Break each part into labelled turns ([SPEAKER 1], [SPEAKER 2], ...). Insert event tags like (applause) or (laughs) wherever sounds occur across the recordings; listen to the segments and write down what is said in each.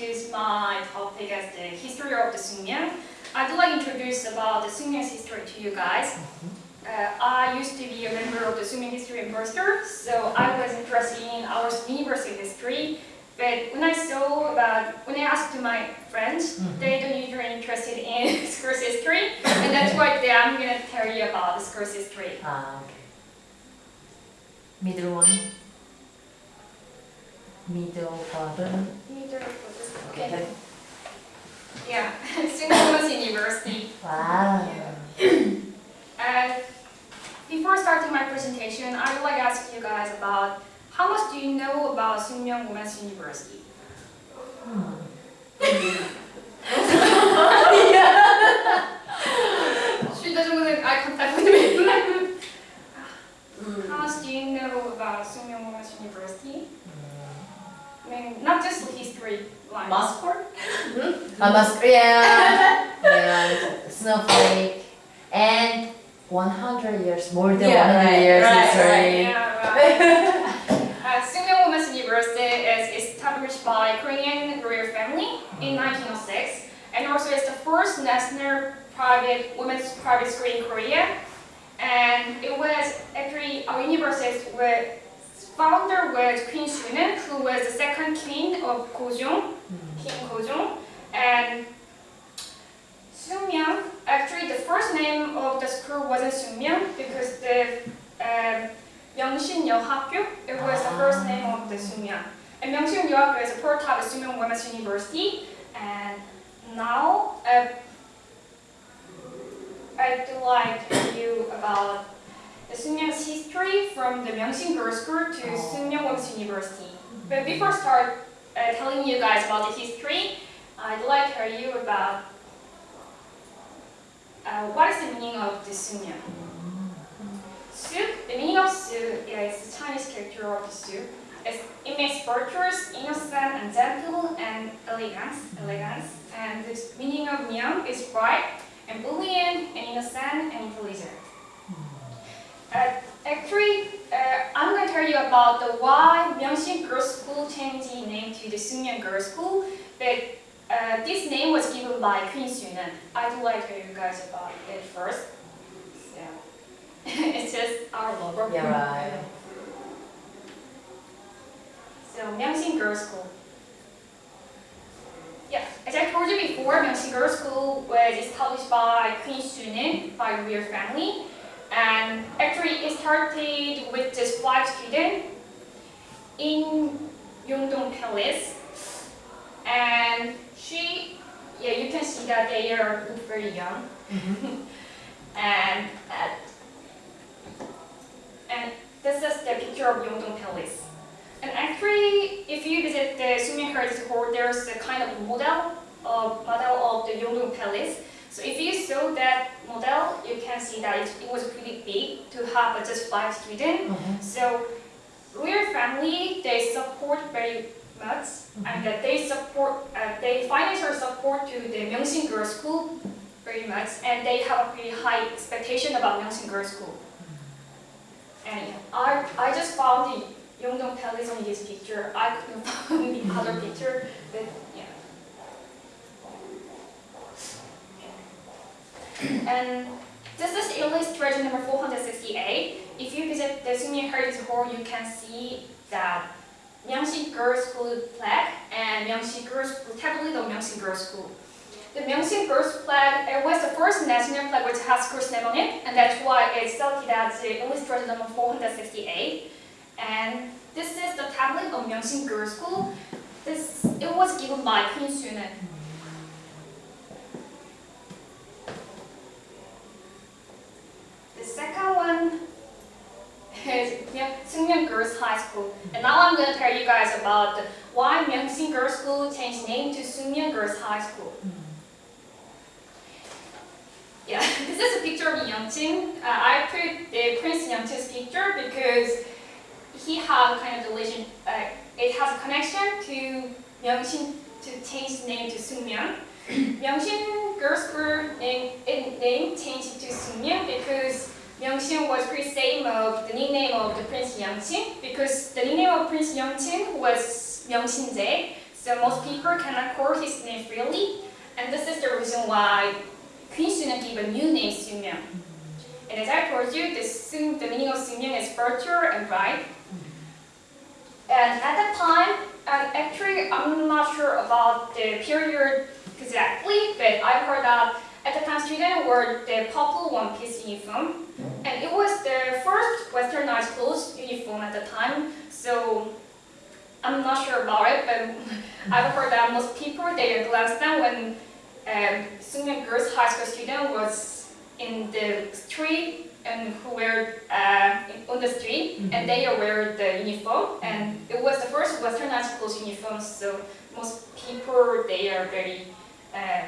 [SPEAKER 1] choose my topic as the history of the Sookmyung. I'd like to introduce about the Sookmyung's history to you guys. Uh, I used to be a member of the Sookmyung History Ambassador, so I was interested in our university history. But when I saw about, when I asked to my friends,
[SPEAKER 2] Mhm.
[SPEAKER 1] they don't usually interested in (laughs) school's history, and that's why today I'm gonna tell you about the school's history.
[SPEAKER 2] Ah, okay. Middle one. Middle bottom. Okay.
[SPEAKER 1] Yeah, (laughs) Sookmyung Women's University.
[SPEAKER 2] Wow.
[SPEAKER 1] Uh, before starting my presentation, I would like to ask you guys about how much do you know about Sookmyung Women's University?
[SPEAKER 2] Hmm.
[SPEAKER 1] She doesn't make eye contact with me. how much do you know about Sookmyung Women's University? I mean, not just the history line.
[SPEAKER 3] Massport?
[SPEAKER 2] A mask, yeah. yeah. Snowflake. And 100 years, more than
[SPEAKER 3] Yeah,
[SPEAKER 2] 100
[SPEAKER 3] right,
[SPEAKER 2] years
[SPEAKER 3] right,
[SPEAKER 2] history.
[SPEAKER 1] Yeah, right. (laughs) uh, Sookmyung Women's University is established by Korean royal family in 1906 and also it's the first national private women's private school in Korea. And it was actually our university was founder was Queen Sunan, who was the second queen of Gojong, hmm. King Gojong, and Sookmyung. Actually, the first name of the school wasn't Sookmyung because the um, uh, Myeongshin it was the first name of the Sookmyung. And Myeongshin Yeohakgyo is a part of the Sookmyung Women's University, and now uh, I'd like to tell you about the Sookmyung's history from the Myeongsin Girls' School to
[SPEAKER 2] Oh.
[SPEAKER 1] Sookmyung Women's University. But before I start uh, telling you guys about the history, I'd like to tell you about uh, what is the meaning of the Sookmyung. Soup, the meaning of soup is the Chinese character of the soup. It's, it means virtuous, innocent, and gentle, and elegance, elegance. And the meaning of myung is bright, and brilliant, and innocent, and intelligent. Uh, actually, uh, I'm going to tell you about the why Myeongsin Girls' School changed its name to the Sookmyung Girls' School. But uh, this name was given by Queen Sunan. I'd like to tell you guys about it first. So, (laughs) it's just our logo.
[SPEAKER 2] Yeah, right.
[SPEAKER 1] So Myeongsin Girls' School. Yeah, as I told you before, Myeongsin Girls' School was established by Queen Sunin by the royal family. And actually it started with just five students in Yongdong Palace. And she, yeah, you can see that they are very young. (laughs) and uh, and this is the picture of Yongdong Palace. And actually, if you visit the Sookmyung Heritage Hall, there's a kind of model of model of the Yongdong Palace. So if you saw that model, you can see that it, it was pretty big to have just five students.
[SPEAKER 2] Mhm.
[SPEAKER 1] So royal family, they support very much, and that they support, uh, they financial support to the Myeongsin Girls' School very much, and they have a pretty high expectation about Myeongsin Girls' School. And I, I just found the Yongdong Palace on this picture. I couldn't (laughs) find the other picture, but And this is illustration number 468. If you visit the Sookmyung Heritage Hall, you can see that Myeongsin Girls' School flag and Myeongsin Girls' tablet of Myeongsin Girls' School. The Myeongsin Girls' flag it was the first national flag which has school's name on it, and that's why it's selected as illustration number 468. And this is the tablet of Myeongsin Girls' School. This it was given by Queen Sunan. The second one is Sookmyung Girls High School. And now I'm going to tell you guys about why Myeongsin Girls School changed name to Sookmyung Girls High School. Yeah, (laughs) this is a picture of Yeongchin. Uh, I put the Prince Yeongchin's picture because he had kind of relation, uh, it has a connection to Myeongsin to change the name to Sookmyung. (coughs) Myeongsin Girls School name, it, name changed to Sookmyung because Myeongsin was same of the nickname of the Prince Yeongchin because the nickname of Prince Yeongchin was Myeongsin so most people cannot call his name freely, and this is the reason why Queen Suna gave a new name Sookmyung. And as I told you, the, the meaning of Sookmyung is virtue and right. And at that time, actually I'm not sure about the period exactly, but I heard that at the time students wore the purple one-piece uniform, and it was the first westernized clothes uniform at the time. So I'm not sure about it, but (laughs) I've heard that most people they glanced down when um, Sookmyung Girls High School student was in the street and who were uh, on the street. And they wear the uniform. And it was the first westernized clothes uniform. So most people they are very uh,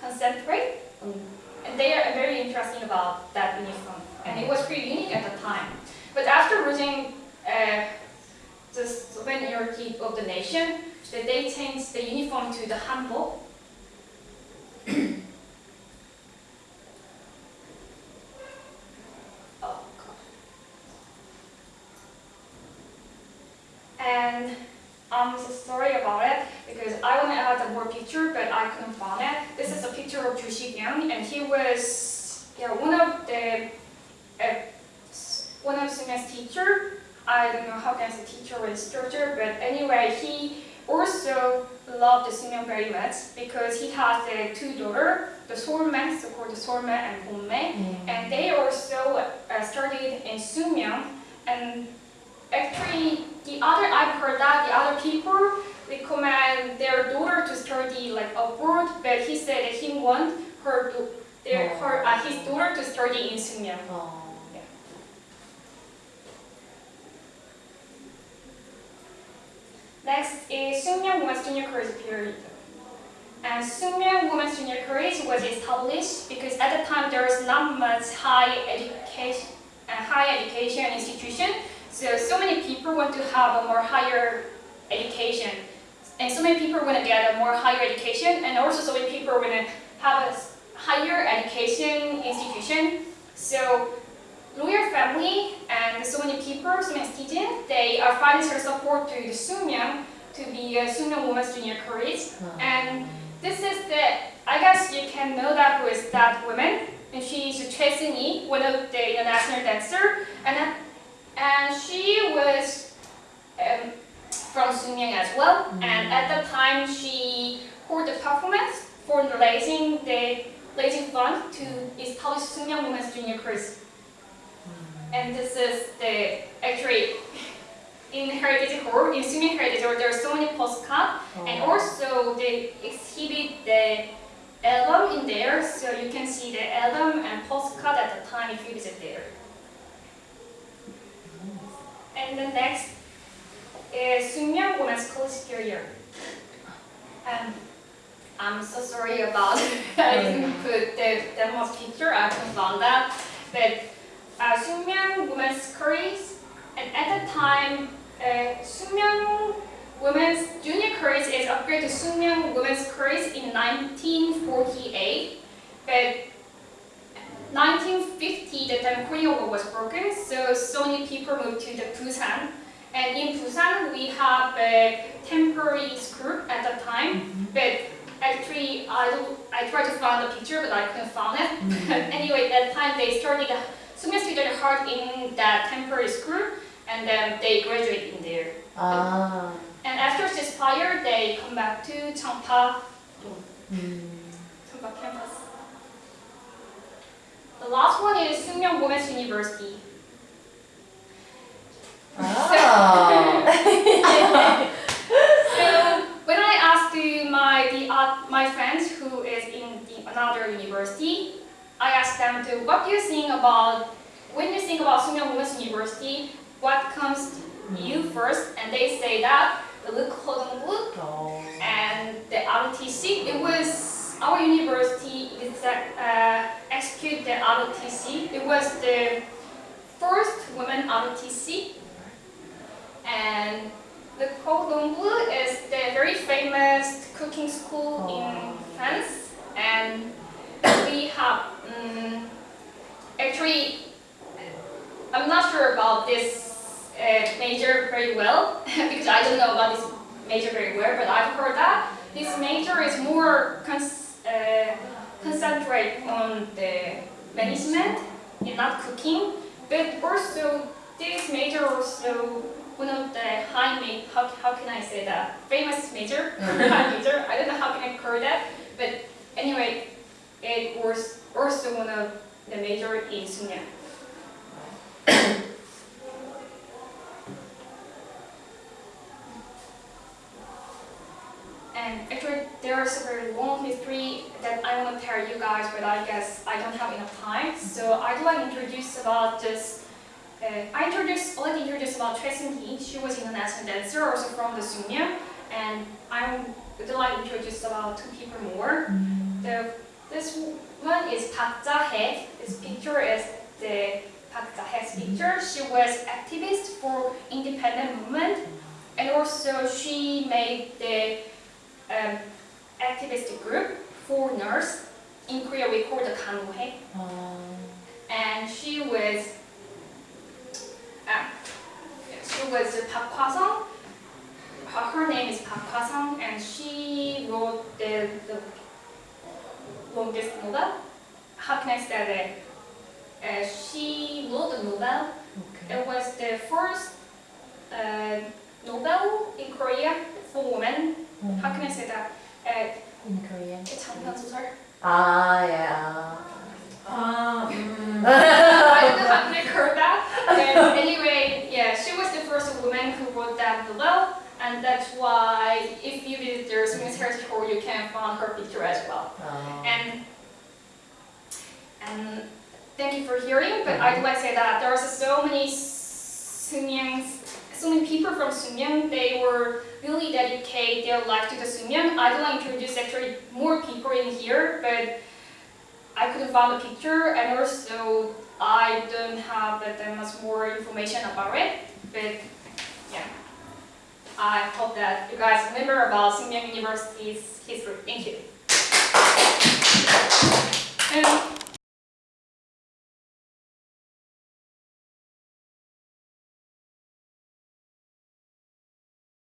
[SPEAKER 1] concentrate and they are very interesting about that uniform and it was pretty unique at the time. But after losing uh, the sovereignty of the nation they changed the uniform to the hanbok. (coughs) Oh. And I'm so sorry about it because I want to add a more picture, but I couldn't find it. This is a picture of Chu Shi-kyung, and he was yeah one of the uh, one of Sunya's teacher. I don't know how can I say teacher or instructor, but anyway, he also loved the Sookmyung very much because he has uh, two daughters, the Solme, so-called Solme and Bonme, and they also uh, studied in Sookmyung. And actually, the other I've heard that the other people recommend their daughter to study like abroad, but he said that he want her to their
[SPEAKER 2] Oh.
[SPEAKER 1] her uh, his daughter to study in Sookmyung.
[SPEAKER 2] 어.
[SPEAKER 1] Next is Sookmyung Women's Junior College period. And Sookmyung Women's Junior College was established because at the time there was not much high education, uh, high education institution. So so many people want to have a more higher education, and so many people want to get a more higher education, and also so many people want to have a higher education institution. So lawyer family and so many people, so many students, they are financial support to the Sookmyung to be a Sookmyung Women's Junior College.
[SPEAKER 2] 어.
[SPEAKER 1] And this is the, I guess you can know that with that woman. And she is Choi Seung-hee, one of the international dancer. And, and she was um, from Sookmyung as well. And at the time, she held the performance for raising the raising fund to establish Sookmyung Women's Junior College. And this is the actually in Heritage Hall, in Sookmyung Heritage Hall, there are so many postcards, and also they exhibit the album in there, so you can see the album and postcard at the time if you visit there. And the next is Sookmyung Women's College Career. And I'm so sorry about (laughs) I didn't put the, most picture, I couldn't find that, but uh, Sookmyung Women's College, and at the time, uh, Sookmyung Women's Junior College is upgraded to Sookmyung Women's College in 1948, but 1950 the time Korean War was broken, so so many people moved to the Busan, and in Busan we have a temporary school at the time, mm-hmm. but actually I I tried to find the picture but I couldn't find it. But mm-hmm. (laughs) anyway, at that time they started Sookmyung students hard in that temporary school, and then they graduate in there.
[SPEAKER 2] 아.
[SPEAKER 1] And after expired, they come back to Changpa,
[SPEAKER 2] 음.
[SPEAKER 1] Changpa campus. The last one is Sookmyung Women's University.
[SPEAKER 2] 아. (laughs)
[SPEAKER 1] So when I asked to my the uh, my friends who is in the, another university, I asked them to what do you think about when you think about Sookmyung Women's University, what comes to you first? And they say that the Leukhodongbu
[SPEAKER 2] 어.
[SPEAKER 1] and the ROTC. It was our university that uh, executed the ROTC. It was the first woman ROTC, and the Cordon Bleu is the very famous cooking school in France, and we have um, actually I'm not sure about this uh, major very well (laughs) because I don't know about this major very well, but I've heard that this major is more concentrate on the management and not cooking, but also this major also one of the high ma- how, how can I say that? Famous major (laughs) high mm-hmm. major. I don't know how can I call that, but anyway, it was also one of the major in Sunya. (coughs) And actually, there's very long history that I want to tell you guys, but I guess I don't have enough time. So I'd like to introduce about this. Uh, I introduced, I'd like to introduce about Seung Hee. She was international dancer, also from the Sunya. And I would like to introduce about two people more. The, this one is Park. This picture is the Park picture. She was activist for independent movement, and also she made the um, activist group for nurse. In Korea, we call the Kanuhe.
[SPEAKER 2] Oh.
[SPEAKER 1] And she was uh, she was Park Hwa-sung. Her name is Park Hwa-sung, and she wrote the, the longest novel. How can I say that? Uh, she wrote a novel.
[SPEAKER 2] Okay.
[SPEAKER 1] It was the first uh, novel in Korea for women how can I say that? Uh,
[SPEAKER 2] in Korean.
[SPEAKER 1] It's hanganso설.
[SPEAKER 2] Ah, yeah.
[SPEAKER 3] Ah, mm. (laughs)
[SPEAKER 1] I don't know how to record that. Um, anyway, yeah, she was the first woman who wrote that novel, and that's why if you visit the Sookmyung Heritage Hall, you can find her picture as well.
[SPEAKER 2] Oh.
[SPEAKER 1] And and thank you for hearing, but I'd like to say that there are so many Sookmyungs, so many people from Sookmyung, they were really dedicate their life to the Sookmyung. I'd like to introduce actually more people in here, but I couldn't find a picture, and also I don't have that much more information about it. But yeah, I hope that you guys remember about Sookmyung University's history. Thank you. And